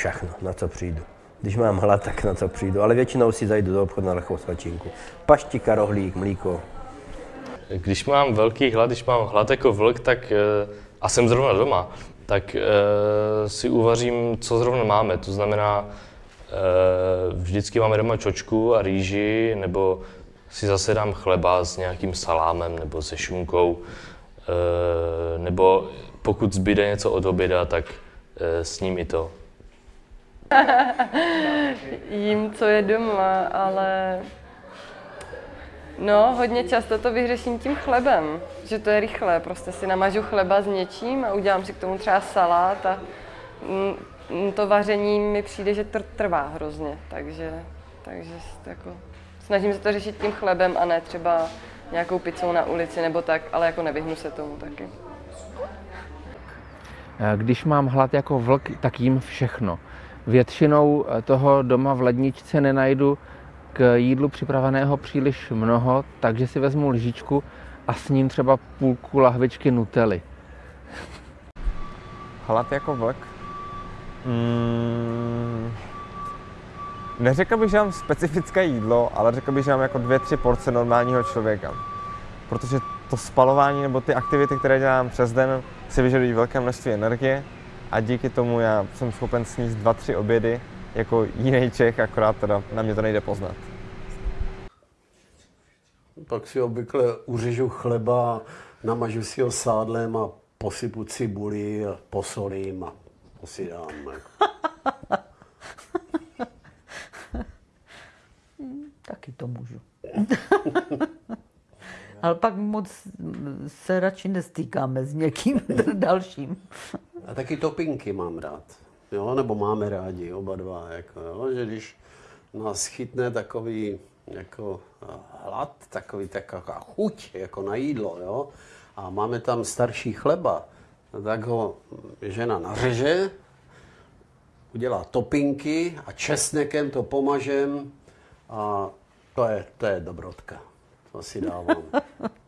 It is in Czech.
všechno, na co přijdu. Když mám hlad, tak na co přijdu, ale většinou si zajdu do obchodu na lehkou svačinku. Paštika, rohlík, mlíko. Když mám velký hlad, když mám hlad jako vlk, tak eh, a jsem zrovna doma, tak e, si uvařím, co zrovna máme. To znamená, e, vždycky máme doma čočku a rýži, nebo si zase dám chleba s nějakým salámem nebo se šunkou, nebo pokud zbyde něco od oběda, tak s ním i to. Jím, co je doma, ale No, hodně často to vyřeším tím chlebem, že to je rychlé. Prostě si namažu chleba s něčím a udělám si k tomu třeba salát a mm, to vaření mi přijde, že tr- trvá hrozně, takže, takže jako, snažím se to řešit tím chlebem a ne třeba nějakou pizzou na ulici nebo tak, ale jako nevyhnu se tomu taky. Když mám hlad jako vlk, tak jím všechno. Většinou toho doma v ledničce nenajdu k jídlu připraveného příliš mnoho, takže si vezmu lžičku a s ním třeba půlku lahvičky nutely. Hlad jako vlk? Mm, neřekl bych, že mám specifické jídlo, ale řekl bych, že mám jako dvě, tři porce normálního člověka. Protože to spalování nebo ty aktivity, které dělám přes den, si vyžadují velké množství energie a díky tomu já jsem schopen sníst dva, tři obědy jako jiný Čech, akorát teda na mě to nejde poznat. Pak si obvykle uřežu chleba, namažu si ho sádlem a posypu cibuli a posolím a to si dám. Taky to můžu. Ale pak moc se radši nestýkáme s někým dalším. A taky topinky mám rád jo, nebo máme rádi oba dva, jako, jo, že když nás chytne takový jako hlad, takový taková chuť jako na jídlo, jo, a máme tam starší chleba, tak ho žena nařeže, udělá topinky a česnekem to pomažem a to je, to je dobrotka. To si dávám.